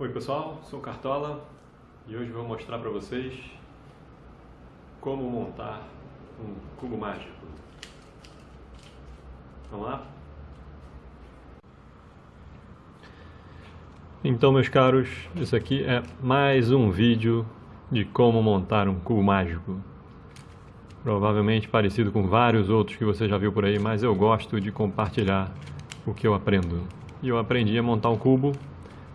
Oi pessoal, sou Cartola e hoje vou mostrar para vocês como montar um cubo mágico. Vamos lá? Então meus caros, isso aqui é mais um vídeo de como montar um cubo mágico. Provavelmente parecido com vários outros que você já viu por aí, mas eu gosto de compartilhar o que eu aprendo. E eu aprendi a montar um cubo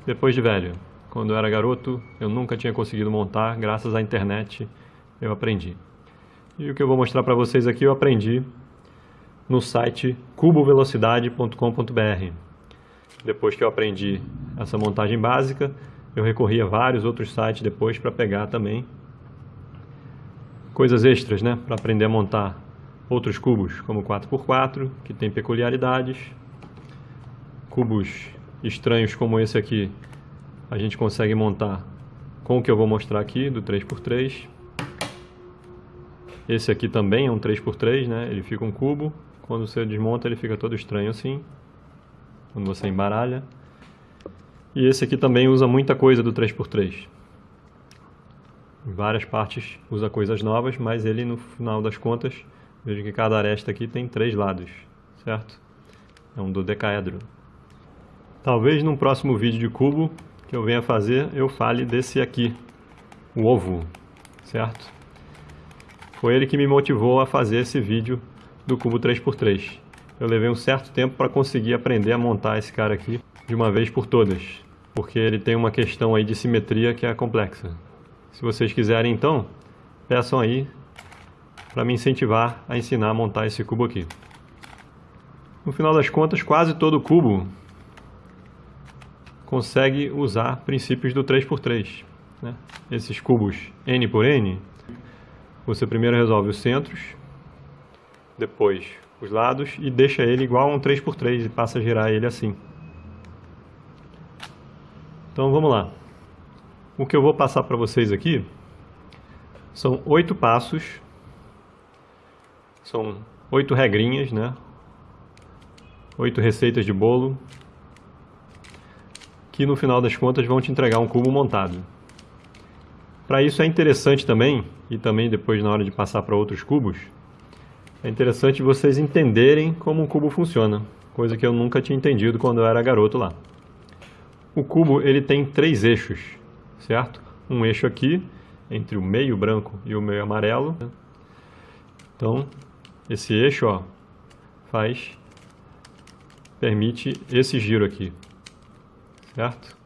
depois de velho, quando eu era garoto, eu nunca tinha conseguido montar, graças à internet eu aprendi. E o que eu vou mostrar para vocês aqui eu aprendi no site cubovelocidade.com.br. Depois que eu aprendi essa montagem básica, eu recorri a vários outros sites depois para pegar também coisas extras, né, para aprender a montar outros cubos, como 4x4, que tem peculiaridades, cubos estranhos como esse aqui, a gente consegue montar com o que eu vou mostrar aqui, do 3x3. Esse aqui também é um 3x3, né? Ele fica um cubo. Quando você desmonta, ele fica todo estranho assim. Quando você embaralha. E esse aqui também usa muita coisa do 3x3. Em várias partes usa coisas novas, mas ele, no final das contas, veja que cada aresta aqui tem três lados, certo? É um dodecaedro. Talvez num próximo vídeo de cubo que eu venha fazer, eu fale desse aqui, o ovo, certo? Foi ele que me motivou a fazer esse vídeo do cubo 3x3. Eu levei um certo tempo para conseguir aprender a montar esse cara aqui de uma vez por todas, porque ele tem uma questão aí de simetria que é complexa. Se vocês quiserem então, peçam aí para me incentivar a ensinar a montar esse cubo aqui. No final das contas, quase todo cubo consegue usar princípios do 3x3. Né? Esses cubos n por n, você primeiro resolve os centros, depois os lados e deixa ele igual a um 3x3 e passa a girar ele assim. Então vamos lá. O que eu vou passar para vocês aqui são oito passos, são oito regrinhas, né? oito receitas de bolo que no final das contas vão te entregar um cubo montado. Para isso é interessante também, e também depois na hora de passar para outros cubos, é interessante vocês entenderem como um cubo funciona, coisa que eu nunca tinha entendido quando eu era garoto lá. O cubo ele tem três eixos, certo? Um eixo aqui, entre o meio branco e o meio amarelo. Então, esse eixo ó, faz, permite esse giro aqui certo?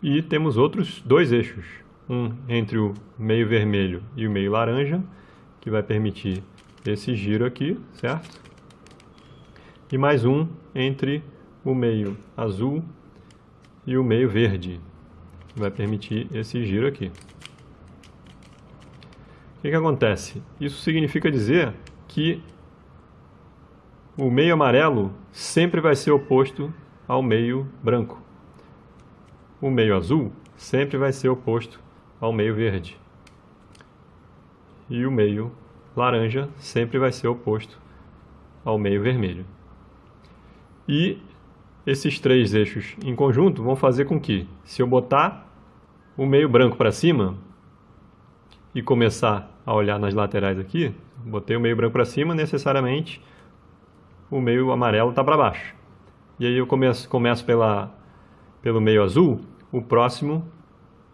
E temos outros dois eixos, um entre o meio vermelho e o meio laranja, que vai permitir esse giro aqui, certo? E mais um entre o meio azul e o meio verde, que vai permitir esse giro aqui. O que, que acontece? Isso significa dizer que o meio amarelo sempre vai ser oposto ao meio branco. O meio azul sempre vai ser oposto ao meio verde. E o meio laranja sempre vai ser oposto ao meio vermelho. E esses três eixos em conjunto vão fazer com que, se eu botar o meio branco para cima e começar a olhar nas laterais aqui, botei o meio branco para cima, necessariamente o meio amarelo está para baixo. E aí eu começo, começo pela, pelo meio azul, o próximo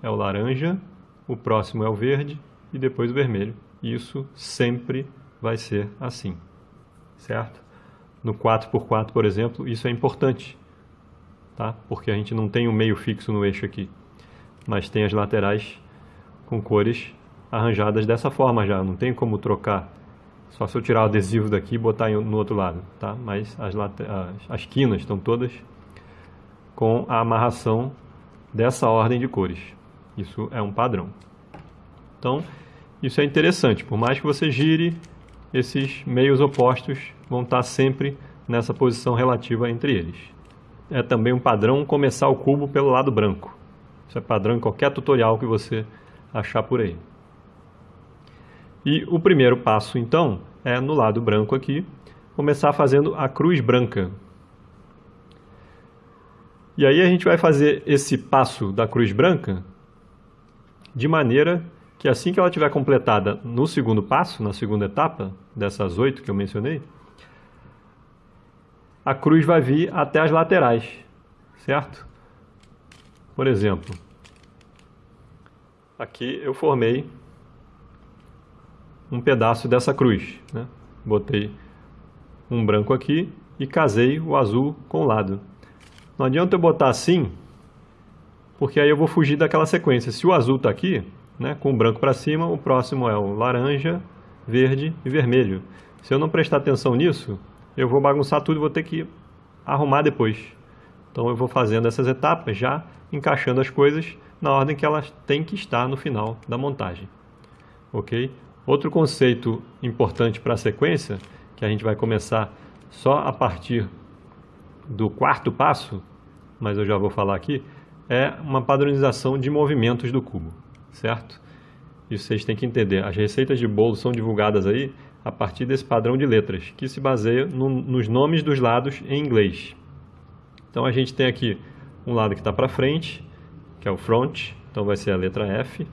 é o laranja, o próximo é o verde e depois o vermelho. Isso sempre vai ser assim, certo? No 4x4, por exemplo, isso é importante, tá? Porque a gente não tem um meio fixo no eixo aqui, mas tem as laterais com cores arranjadas dessa forma já, não tem como trocar só se eu tirar o adesivo daqui e botar no outro lado, tá? Mas as, as, as quinas estão todas com a amarração dessa ordem de cores. Isso é um padrão. Então, isso é interessante. Por mais que você gire, esses meios opostos vão estar sempre nessa posição relativa entre eles. É também um padrão começar o cubo pelo lado branco. Isso é padrão em qualquer tutorial que você achar por aí. E o primeiro passo, então, é no lado branco aqui, começar fazendo a cruz branca. E aí a gente vai fazer esse passo da cruz branca de maneira que assim que ela tiver completada no segundo passo, na segunda etapa, dessas oito que eu mencionei, a cruz vai vir até as laterais, certo? Por exemplo, aqui eu formei um pedaço dessa cruz, né? Botei um branco aqui e casei o azul com o lado. Não adianta eu botar assim, porque aí eu vou fugir daquela sequência. Se o azul está aqui, né, com o branco para cima, o próximo é o laranja, verde e vermelho. Se eu não prestar atenção nisso, eu vou bagunçar tudo e vou ter que arrumar depois. Então eu vou fazendo essas etapas já encaixando as coisas na ordem que elas têm que estar no final da montagem. Ok? Outro conceito importante para a sequência, que a gente vai começar só a partir do quarto passo, mas eu já vou falar aqui, é uma padronização de movimentos do cubo, certo? Isso vocês têm que entender. As receitas de bolo são divulgadas aí a partir desse padrão de letras, que se baseia no, nos nomes dos lados em inglês. Então a gente tem aqui um lado que está para frente, que é o front, então vai ser a letra F.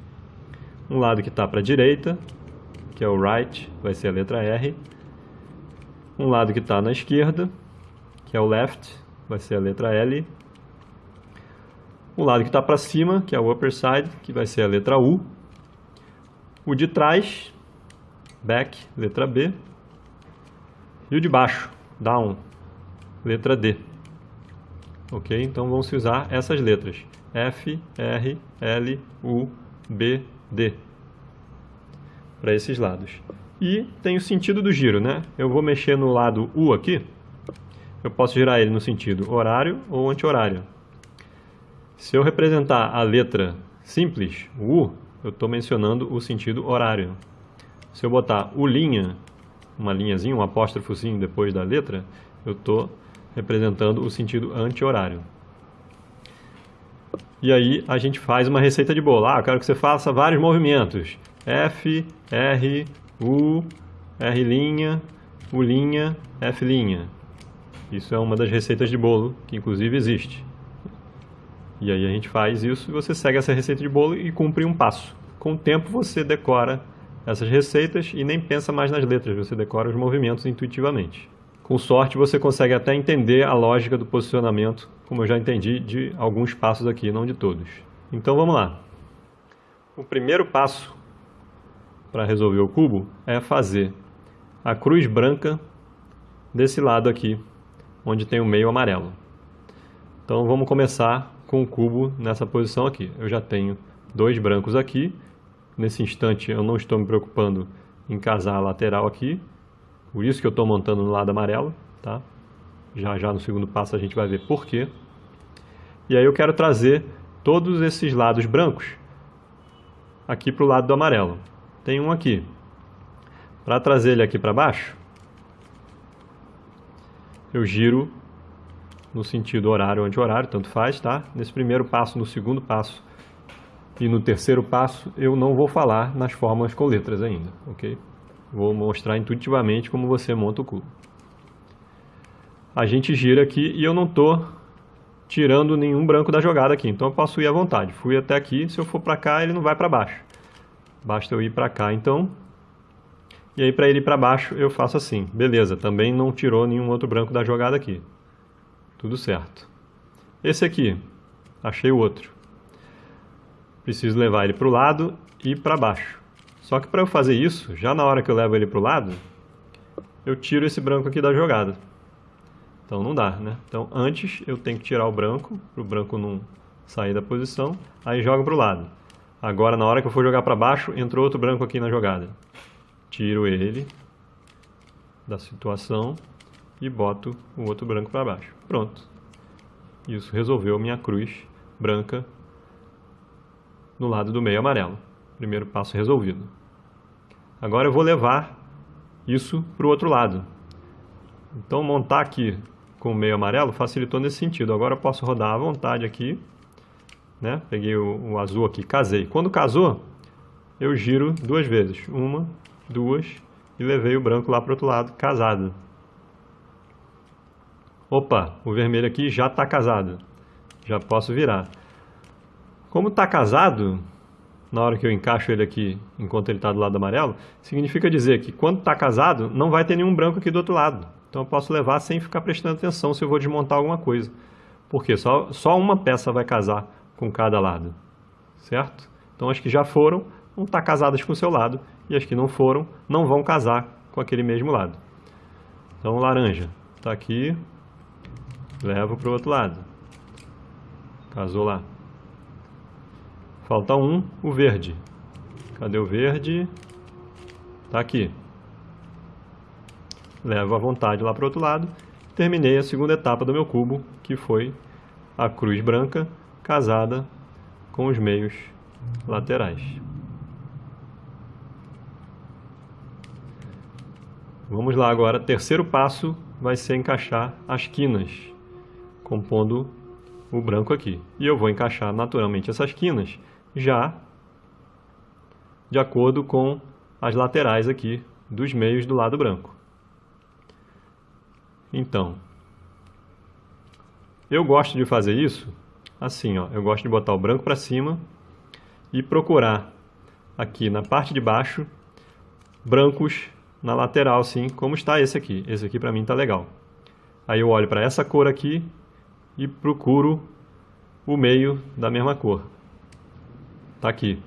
Um lado que está para a direita, que é o right, vai ser a letra R. Um lado que está na esquerda, que é o left, vai ser a letra L. O lado que está para cima, que é o upper side, que vai ser a letra U. O de trás, back, letra B. E o de baixo, down, letra D. Ok? Então vão se usar essas letras. F, R, L, U, B, D. Para esses lados. E tem o sentido do giro, né? Eu vou mexer no lado U aqui eu posso girar ele no sentido horário ou anti-horário. Se eu representar a letra simples, U, eu estou mencionando o sentido horário. Se eu botar o linha, uma linhazinha, um apóstrofozinho depois da letra, eu estou representando o sentido anti-horário. E aí a gente faz uma receita de bolo. Ah, eu quero que você faça vários movimentos. F, R, U, R', U', F'. Isso é uma das receitas de bolo que inclusive existe. E aí a gente faz isso e você segue essa receita de bolo e cumpre um passo. Com o tempo você decora essas receitas e nem pensa mais nas letras, você decora os movimentos intuitivamente. Com sorte você consegue até entender a lógica do posicionamento, como eu já entendi de alguns passos aqui, não de todos. Então vamos lá. O primeiro passo para resolver o cubo é fazer a cruz branca desse lado aqui onde tem o meio amarelo. Então vamos começar com o cubo nessa posição aqui. Eu já tenho dois brancos aqui. Nesse instante eu não estou me preocupando em casar a lateral aqui. Por isso que eu estou montando no lado amarelo. Tá? Já já no segundo passo a gente vai ver por quê. E aí eu quero trazer todos esses lados brancos aqui para o lado do amarelo. Tem um aqui. Para trazer ele aqui para baixo, eu giro no sentido horário ou anti-horário, tanto faz, tá? Nesse primeiro passo, no segundo passo e no terceiro passo, eu não vou falar nas fórmulas com letras ainda, ok? Vou mostrar intuitivamente como você monta o cubo. A gente gira aqui e eu não estou tirando nenhum branco da jogada aqui, então eu posso ir à vontade. Fui até aqui, se eu for para cá, ele não vai para baixo. Basta eu ir para cá, então, e aí para ele ir para baixo eu faço assim. Beleza, também não tirou nenhum outro branco da jogada aqui. Tudo certo. Esse aqui, achei o outro. Preciso levar ele para o lado e para baixo. Só que para eu fazer isso, já na hora que eu levo ele para o lado, eu tiro esse branco aqui da jogada. Então não dá, né? Então antes eu tenho que tirar o branco, para o branco não sair da posição, aí jogo para o lado. Agora na hora que eu for jogar para baixo, entrou outro branco aqui na jogada tiro ele da situação e boto o outro branco para baixo. Pronto. Isso resolveu minha cruz branca no lado do meio amarelo. Primeiro passo resolvido. Agora eu vou levar isso para o outro lado. Então montar aqui com o meio amarelo facilitou nesse sentido. Agora eu posso rodar à vontade aqui. Né? Peguei o, o azul aqui, casei. Quando casou, eu giro duas vezes. Uma duas e levei o branco lá para o outro lado, casado. Opa, o vermelho aqui já está casado. já posso virar. Como está casado, na hora que eu encaixo ele aqui, enquanto ele está do lado amarelo, significa dizer que quando está casado, não vai ter nenhum branco aqui do outro lado. Então eu posso levar sem ficar prestando atenção se eu vou desmontar alguma coisa. Porque só, só uma peça vai casar com cada lado, certo? Então as que já foram vão estar casadas com o seu lado e as que não foram não vão casar com aquele mesmo lado. Então laranja está aqui, levo para o outro lado. Casou lá. Falta um, o verde. Cadê o verde? Está aqui. Levo à vontade lá para o outro lado. Terminei a segunda etapa do meu cubo, que foi a cruz branca casada com os meios laterais. Vamos lá agora, terceiro passo vai ser encaixar as quinas, compondo o branco aqui. E eu vou encaixar naturalmente essas quinas já de acordo com as laterais aqui dos meios do lado branco. Então, eu gosto de fazer isso assim, ó. Eu gosto de botar o branco para cima e procurar aqui na parte de baixo brancos na lateral, assim, como está esse aqui. Esse aqui para mim está legal. Aí eu olho para essa cor aqui e procuro o meio da mesma cor. Tá aqui.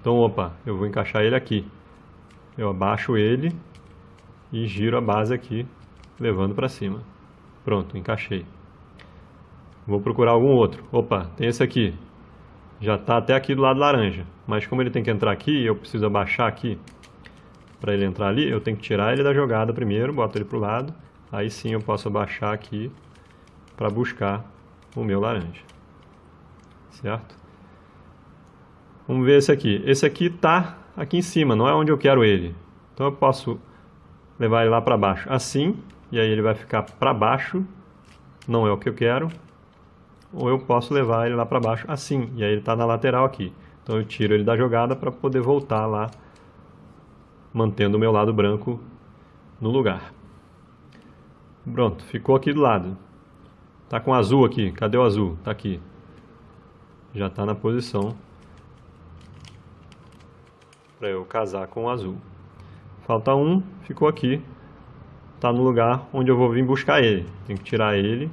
Então, opa, eu vou encaixar ele aqui. Eu abaixo ele e giro a base aqui, levando para cima. Pronto, encaixei. Vou procurar algum outro. Opa, tem esse aqui. Já está até aqui do lado laranja. Mas como ele tem que entrar aqui, eu preciso abaixar aqui para ele entrar ali, eu tenho que tirar ele da jogada primeiro, boto ele para o lado. Aí sim eu posso abaixar aqui para buscar o meu laranja. Certo? Vamos ver esse aqui. Esse aqui está aqui em cima, não é onde eu quero ele. Então eu posso levar ele lá para baixo assim, e aí ele vai ficar para baixo, não é o que eu quero. Ou eu posso levar ele lá para baixo assim, e aí ele está na lateral aqui. Então eu tiro ele da jogada para poder voltar lá, mantendo o meu lado branco no lugar. Pronto, ficou aqui do lado. Tá com azul aqui, cadê o azul? Tá aqui. Já está na posição para eu casar com o azul. Falta um, ficou aqui, está no lugar onde eu vou vir buscar ele. Tenho que tirar ele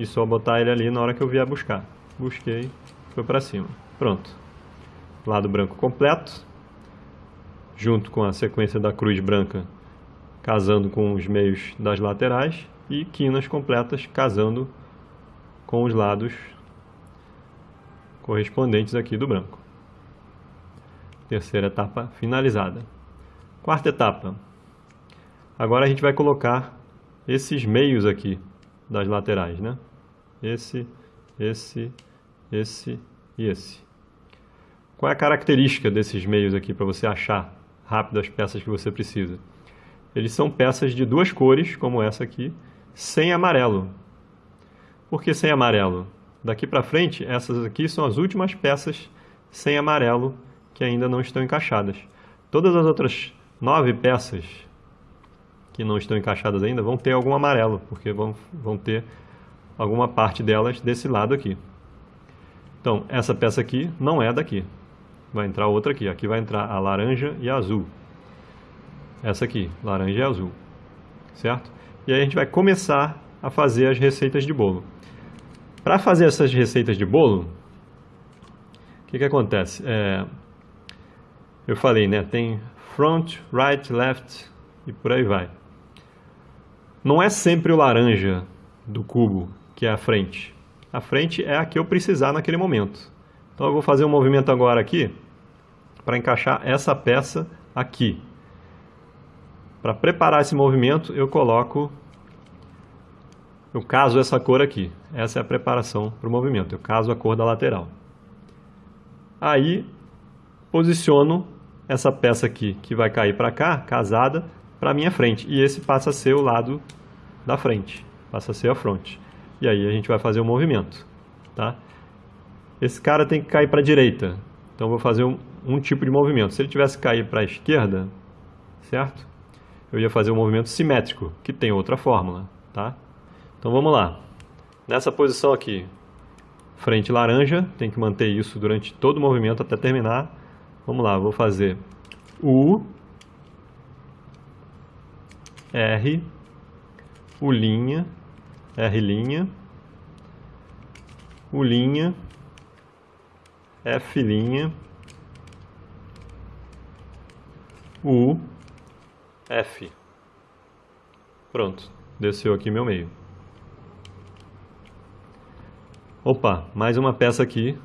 e só botar ele ali na hora que eu vier buscar. Busquei, foi para cima. Pronto. Lado branco completo, junto com a sequência da cruz branca casando com os meios das laterais e quinas completas casando com os lados correspondentes aqui do branco. Terceira etapa finalizada. Quarta etapa. Agora a gente vai colocar esses meios aqui das laterais, né? Esse, esse, esse e esse. Qual é a característica desses meios aqui para você achar rápido as peças que você precisa? Eles são peças de duas cores, como essa aqui, sem amarelo. Por que sem amarelo? Daqui para frente, essas aqui são as últimas peças sem amarelo que ainda não estão encaixadas. Todas as outras nove peças que não estão encaixadas ainda vão ter algum amarelo, porque vão, vão ter alguma parte delas desse lado aqui. Então, essa peça aqui não é daqui. Vai entrar outra aqui. Aqui vai entrar a laranja e a azul. Essa aqui, laranja e azul. Certo? E aí a gente vai começar a fazer as receitas de bolo. Para fazer essas receitas de bolo, o que, que acontece? É, eu falei, né? Tem front, right, left e por aí vai. Não é sempre o laranja do cubo que é a frente. A frente é a que eu precisar naquele momento. Então eu vou fazer um movimento agora aqui para encaixar essa peça aqui. Para preparar esse movimento, eu coloco, eu caso essa cor aqui. Essa é a preparação para o movimento. Eu caso a cor da lateral. Aí, posiciono essa peça aqui que vai cair para cá, casada, para a minha frente. E esse passa a ser o lado da frente, passa a ser a fronte. E aí a gente vai fazer o um movimento, tá? Esse cara tem que cair para a direita, então vou fazer um, um, tipo de movimento. Se ele tivesse que cair para a esquerda, certo? Eu ia fazer um movimento simétrico, que tem outra fórmula, tá? Então vamos lá. Nessa posição aqui, frente laranja, tem que manter isso durante todo o movimento até terminar. Vamos lá, vou fazer U, R, U linha, R U F U, F. Pronto, desceu aqui meu meio. Opa, mais uma peça aqui,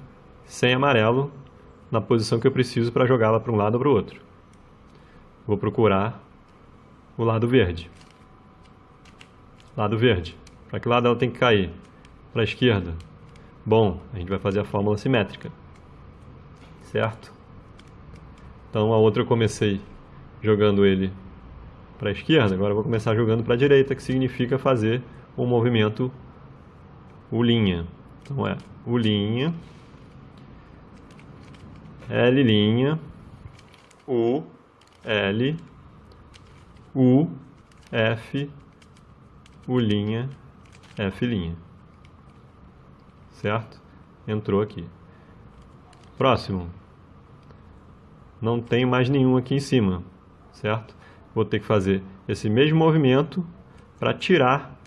sem amarelo, na posição que eu preciso para jogá-la para um lado ou para o outro. Vou procurar o lado verde. Lado verde. Para que lado ela tem que cair? Para a esquerda. Bom, a gente vai fazer a fórmula simétrica. Certo? Então a outra eu comecei jogando ele para a esquerda, agora eu vou começar jogando para a direita, que significa fazer um movimento U linha. Então é U linha, L linha, U, L, U, F, U linha, Linha. Certo? Entrou aqui. Próximo. Não tem mais nenhum aqui em cima, certo? Vou ter que fazer esse mesmo movimento para tirar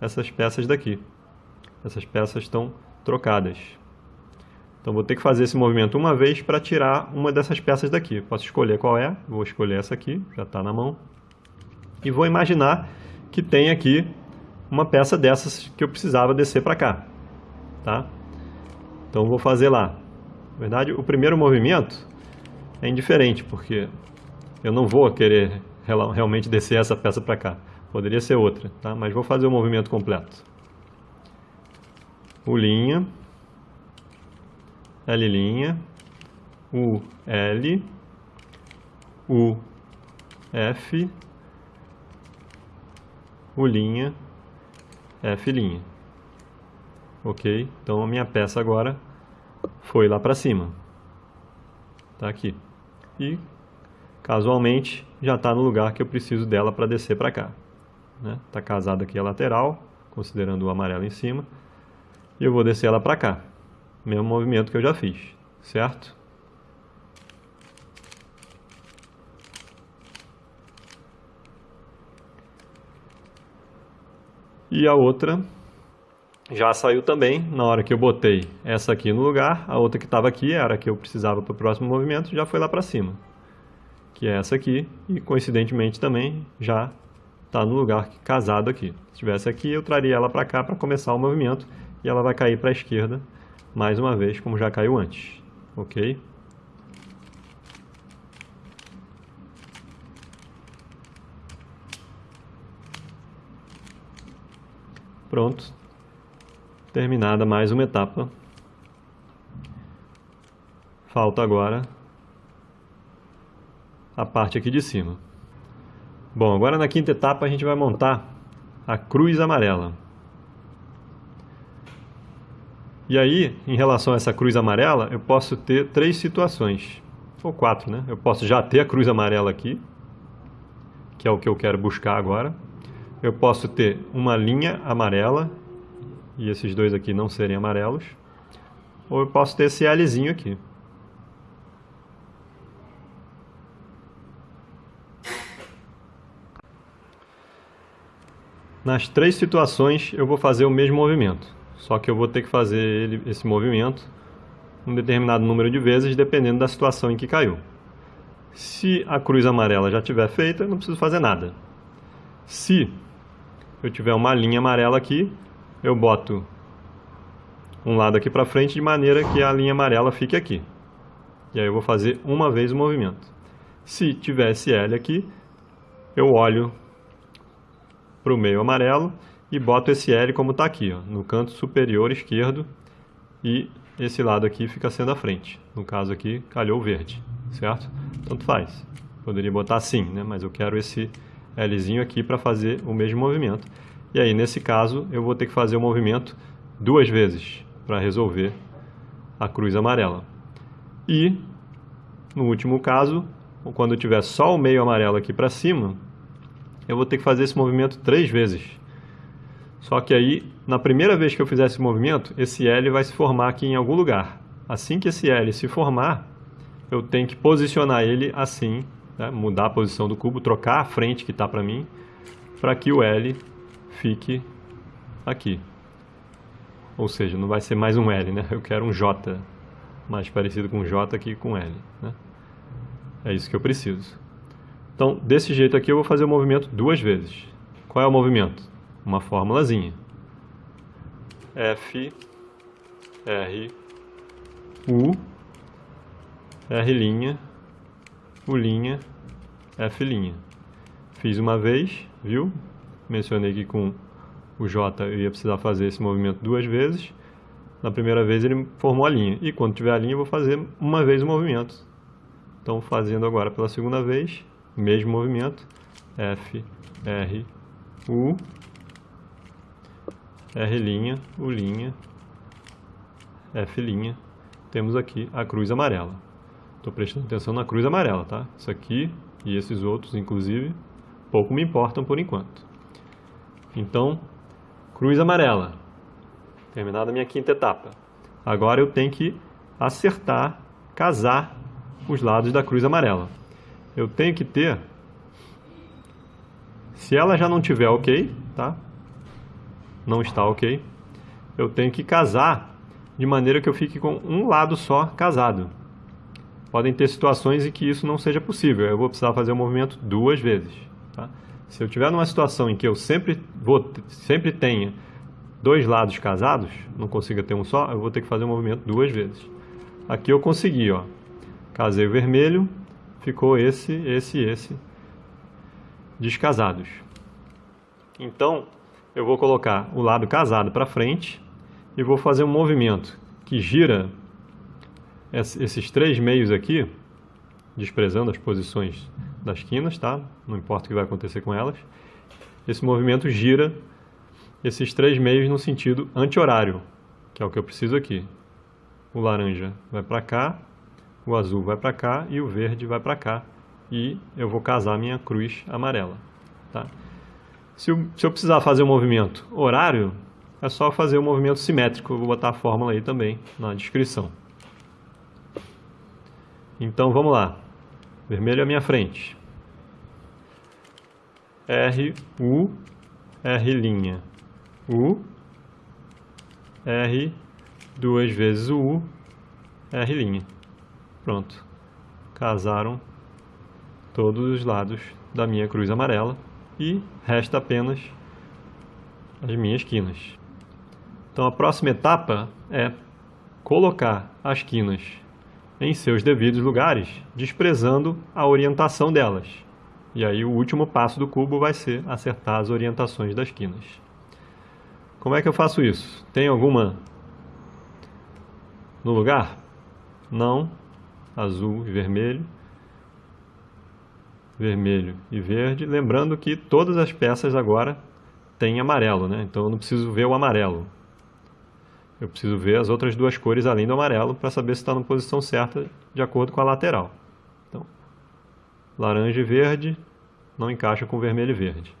essas peças daqui. Essas peças estão trocadas. Então vou ter que fazer esse movimento uma vez para tirar uma dessas peças daqui. Posso escolher qual é, vou escolher essa aqui, já está na mão. E vou imaginar que tem aqui uma peça dessas que eu precisava descer para cá. Tá? Então vou fazer lá. Na verdade, o primeiro movimento é indiferente, porque eu não vou querer realmente descer essa peça para cá. Poderia ser outra, tá? mas vou fazer o movimento completo. U linha, L', U, L, U, F, U', F'. Ok? Então a minha peça agora foi lá para cima. Está aqui. E casualmente já está no lugar que eu preciso dela para descer para cá. Né? Tá casada aqui a lateral, considerando o amarelo em cima. E eu vou descer ela para cá mesmo movimento que eu já fiz, certo? E a outra já saiu também, na hora que eu botei essa aqui no lugar, a outra que estava aqui, era a que eu precisava para o próximo movimento, já foi lá para cima. Que é essa aqui, e coincidentemente também já está no lugar casado aqui. Se estivesse aqui, eu traria ela para cá para começar o movimento, e ela vai cair para a esquerda mais uma vez, como já caiu antes. Ok? Pronto. Terminada mais uma etapa. Falta agora a parte aqui de cima. Bom, agora na quinta etapa a gente vai montar a cruz amarela. E aí, em relação a essa cruz amarela, eu posso ter três situações, ou quatro, né? Eu posso já ter a cruz amarela aqui, que é o que eu quero buscar agora. Eu posso ter uma linha amarela, e esses dois aqui não serem amarelos. Ou eu posso ter esse Lzinho aqui. Nas três situações eu vou fazer o mesmo movimento. Só que eu vou ter que fazer ele, esse movimento um determinado número de vezes, dependendo da situação em que caiu. Se a cruz amarela já estiver feita, eu não preciso fazer nada. Se eu tiver uma linha amarela aqui, eu boto um lado aqui para frente de maneira que a linha amarela fique aqui. E aí eu vou fazer uma vez o movimento. Se tivesse L aqui, eu olho para o meio amarelo e boto esse L como está aqui, ó, no canto superior esquerdo e esse lado aqui fica sendo a frente. No caso aqui, calhou verde, certo? Tanto faz. Poderia botar assim, né? mas eu quero esse Lzinho aqui para fazer o mesmo movimento. E aí, nesse caso, eu vou ter que fazer o movimento duas vezes para resolver a cruz amarela. E, no último caso, quando tiver só o meio amarelo aqui para cima, eu vou ter que fazer esse movimento três vezes só que aí na primeira vez que eu fizer esse movimento, esse L vai se formar aqui em algum lugar. Assim que esse L se formar, eu tenho que posicionar ele assim, né? mudar a posição do cubo, trocar a frente que está para mim, para que o L fique aqui. Ou seja, não vai ser mais um L, né? Eu quero um J, mais parecido com J aqui com L. Né? É isso que eu preciso. Então, desse jeito aqui eu vou fazer o movimento duas vezes. Qual é o movimento? Uma fórmulazinha. F, R, U, R', U', F'. Fiz uma vez, viu? Mencionei que com o J eu ia precisar fazer esse movimento duas vezes. Na primeira vez ele formou a linha. E quando tiver a linha eu vou fazer uma vez o movimento. Então fazendo agora pela segunda vez, mesmo movimento, F, R, U, R', U', F', temos aqui a cruz amarela. Estou prestando atenção na cruz amarela, tá? Isso aqui e esses outros, inclusive, pouco me importam por enquanto. Então, cruz amarela. Terminada a minha quinta etapa. Agora eu tenho que acertar, casar os lados da cruz amarela eu tenho que ter, se ela já não tiver ok, tá? Não está ok, eu tenho que casar de maneira que eu fique com um lado só casado. Podem ter situações em que isso não seja possível, eu vou precisar fazer o movimento duas vezes. Tá? Se eu tiver numa situação em que eu sempre, vou, sempre tenha dois lados casados, não consiga ter um só, eu vou ter que fazer o movimento duas vezes. Aqui eu consegui, ó. Casei o vermelho, ficou esse, esse esse descasados. Então, eu vou colocar o lado casado para frente e vou fazer um movimento que gira esses três meios aqui, desprezando as posições das quinas, tá? Não importa o que vai acontecer com elas. Esse movimento gira esses três meios no sentido anti-horário, que é o que eu preciso aqui. O laranja vai para cá o azul vai para cá e o verde vai para cá. E eu vou casar minha cruz amarela. Tá? Se, eu, se eu precisar fazer o um movimento horário, é só fazer o um movimento simétrico. Eu vou botar a fórmula aí também na descrição. Então vamos lá. Vermelho é a minha frente. R, U, R', U, R, duas vezes o U, R'. Pronto. Casaram todos os lados da minha cruz amarela e resta apenas as minhas quinas. Então a próxima etapa é colocar as quinas em seus devidos lugares, desprezando a orientação delas. E aí o último passo do cubo vai ser acertar as orientações das quinas. Como é que eu faço isso? Tem alguma no lugar? Não, azul e vermelho, vermelho e verde, lembrando que todas as peças agora têm amarelo, né? então eu não preciso ver o amarelo. Eu preciso ver as outras duas cores além do amarelo para saber se está na posição certa de acordo com a lateral. Então, laranja e verde não encaixa com vermelho e verde.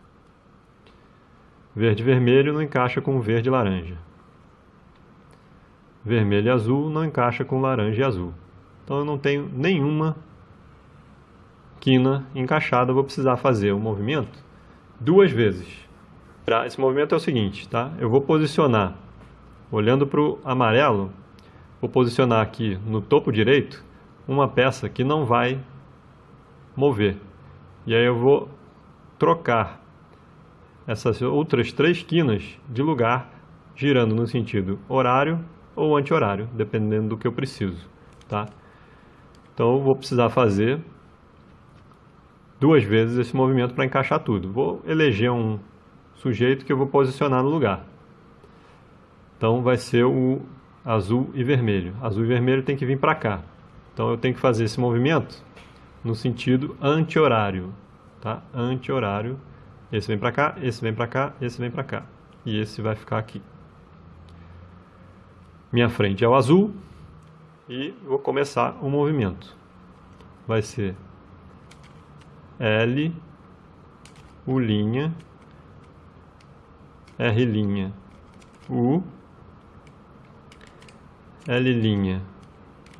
Verde e vermelho não encaixa com verde e laranja. Vermelho e azul não encaixa com laranja e azul. Então eu não tenho nenhuma quina encaixada, vou precisar fazer o movimento duas vezes. Esse movimento é o seguinte, tá? Eu vou posicionar, olhando para o amarelo, vou posicionar aqui no topo direito uma peça que não vai mover. E aí eu vou trocar essas outras três quinas de lugar, girando no sentido horário ou anti-horário, dependendo do que eu preciso, tá? Então eu vou precisar fazer duas vezes esse movimento para encaixar tudo. Vou eleger um sujeito que eu vou posicionar no lugar. Então vai ser o azul e vermelho. Azul e vermelho tem que vir para cá. Então eu tenho que fazer esse movimento no sentido anti-horário. Tá? Anti-horário. Esse vem para cá, esse vem para cá, esse vem para cá. E esse vai ficar aqui. Minha frente é o azul, e vou começar o movimento. Vai ser L, U', R', U, L',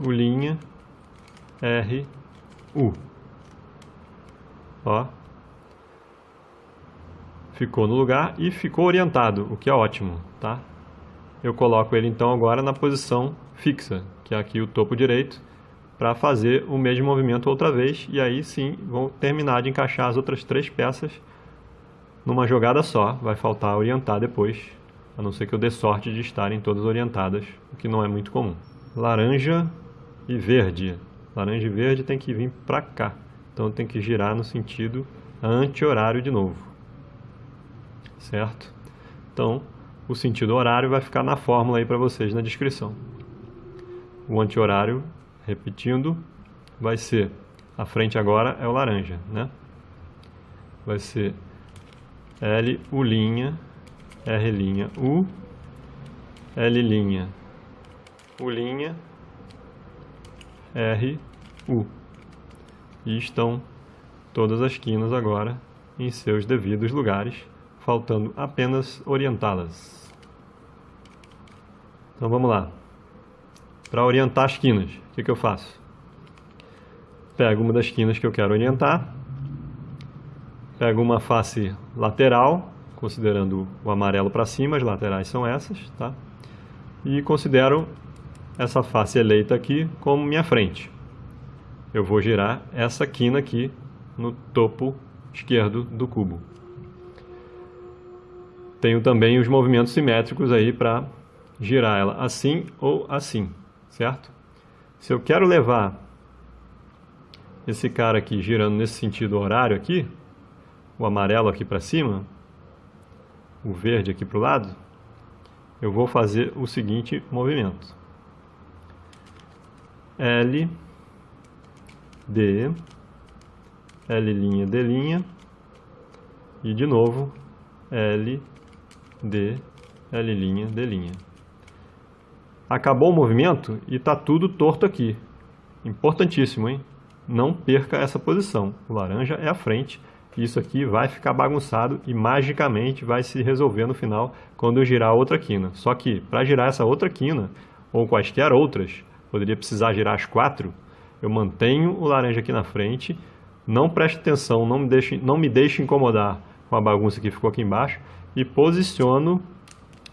U', R, U. Ó. Ficou no lugar e ficou orientado, o que é ótimo, tá? Eu coloco ele então agora na posição fixa, que é aqui o topo direito, para fazer o mesmo movimento outra vez, e aí sim vou terminar de encaixar as outras três peças numa jogada só, vai faltar orientar depois, a não ser que eu dê sorte de estarem todas orientadas, o que não é muito comum. Laranja e verde. Laranja e verde tem que vir para cá, então tem que girar no sentido anti-horário de novo, certo? Então, o sentido horário vai ficar na fórmula aí para vocês na descrição. O anti-horário, repetindo, vai ser, a frente agora é o laranja, né? Vai ser L, U', R', U, L', U', R, U. E estão todas as quinas agora em seus devidos lugares, faltando apenas orientá-las. Então vamos lá. Para orientar as quinas, o que, que eu faço? Pego uma das quinas que eu quero orientar, Pego uma face lateral, considerando o amarelo para cima, as laterais são essas, tá? E considero essa face eleita aqui como minha frente. Eu vou girar essa quina aqui no topo esquerdo do cubo. Tenho também os movimentos simétricos aí para girar ela assim ou assim, certo? Se eu quero levar esse cara aqui girando nesse sentido horário aqui, o amarelo aqui para cima, o verde aqui para o lado, eu vou fazer o seguinte movimento. L, D, L', D', e de novo L, D, L', D'. Acabou o movimento e está tudo torto aqui. Importantíssimo, hein? Não perca essa posição. O laranja é a frente isso aqui vai ficar bagunçado e magicamente vai se resolver no final quando eu girar a outra quina. Só que para girar essa outra quina, ou quaisquer outras, poderia precisar girar as quatro, eu mantenho o laranja aqui na frente, não preste atenção, não me deixe, não me deixe incomodar com a bagunça que ficou aqui embaixo e posiciono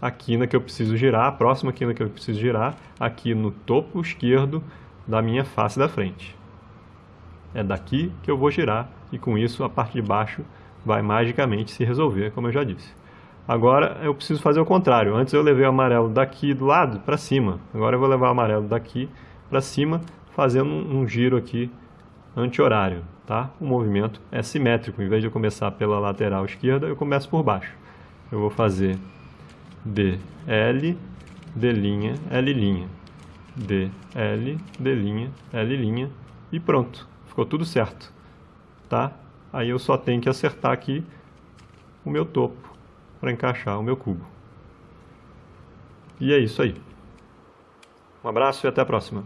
a quina que eu preciso girar, a próxima quina que eu preciso girar, aqui no topo esquerdo da minha face da frente. É daqui que eu vou girar e com isso a parte de baixo vai magicamente se resolver, como eu já disse. Agora eu preciso fazer o contrário. Antes eu levei o amarelo daqui do lado para cima. Agora eu vou levar o amarelo daqui para cima, fazendo um, giro aqui anti-horário. Tá? O movimento é simétrico. Em vez de eu começar pela lateral esquerda, eu começo por baixo. Eu vou fazer D, L, D', L', D, L, D', L' e pronto. Ficou tudo certo tá? Aí eu só tenho que acertar aqui o meu topo para encaixar o meu cubo. E é isso aí. Um abraço e até a próxima.